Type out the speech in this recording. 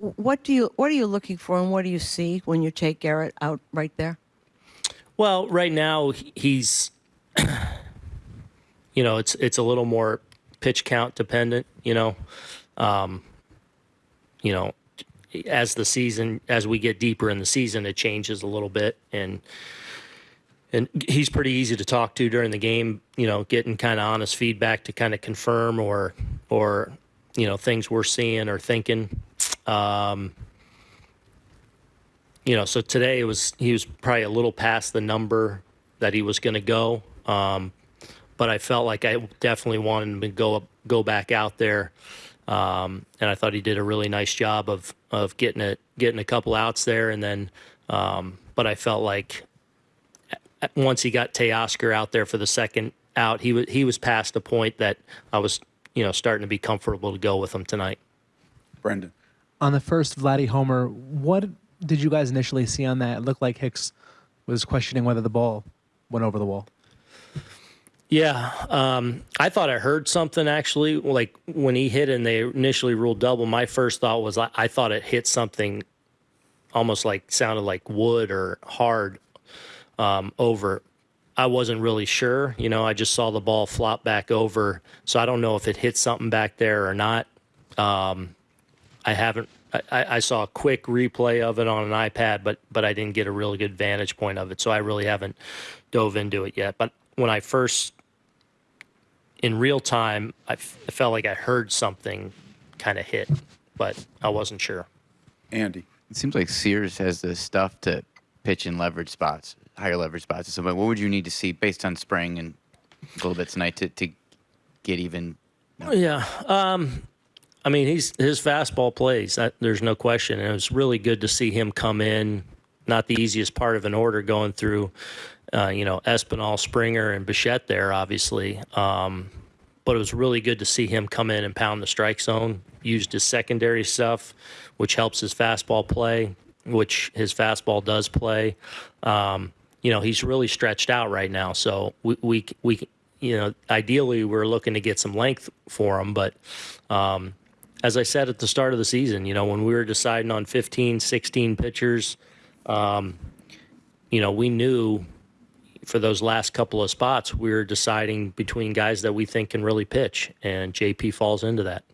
What do you what are you looking for, and what do you see when you take Garrett out right there? Well, right now he's, you know, it's it's a little more pitch count dependent. You know, um, you know, as the season as we get deeper in the season, it changes a little bit, and and he's pretty easy to talk to during the game. You know, getting kind of honest feedback to kind of confirm or or you know things we're seeing or thinking. Um, you know, so today it was he was probably a little past the number that he was going to go, um, but I felt like I definitely wanted him to go go back out there, um, and I thought he did a really nice job of of getting it getting a couple outs there, and then, um, but I felt like once he got Teoscar out there for the second out, he was he was past the point that I was you know starting to be comfortable to go with him tonight. Brendan. On the first Vladdy homer, what did you guys initially see on that? It looked like Hicks was questioning whether the ball went over the wall. Yeah, um, I thought I heard something actually. Like when he hit and they initially ruled double, my first thought was I, I thought it hit something almost like sounded like wood or hard um, over. I wasn't really sure. You know, I just saw the ball flop back over, so I don't know if it hit something back there or not. Um, I haven't. I, I, saw a quick replay of it on an iPad, but but I didn't get a really good vantage point of it, so I really haven't dove into it yet. But when I first, in real time, I, felt like I heard something kind of hit, but I wasn't sure. Andy, it seems like Sears has the stuff to pitch in leverage spots, higher leverage spots. So, what would you need to see based on spring and a little bit tonight to to get even? You know? Yeah. Um, I mean, he's his fastball plays. That, there's no question. And it was really good to see him come in. Not the easiest part of an order going through, uh, you know, Espinal, Springer, and Bichette there, obviously. Um, but it was really good to see him come in and pound the strike zone. Used his secondary stuff, which helps his fastball play, which his fastball does play. Um, you know, he's really stretched out right now. So we we we you know, ideally we're looking to get some length for him, but um, as I said at the start of the season, you know, when we were deciding on 15, 16 pitchers, um, you know, we knew for those last couple of spots, we were deciding between guys that we think can really pitch, and JP falls into that.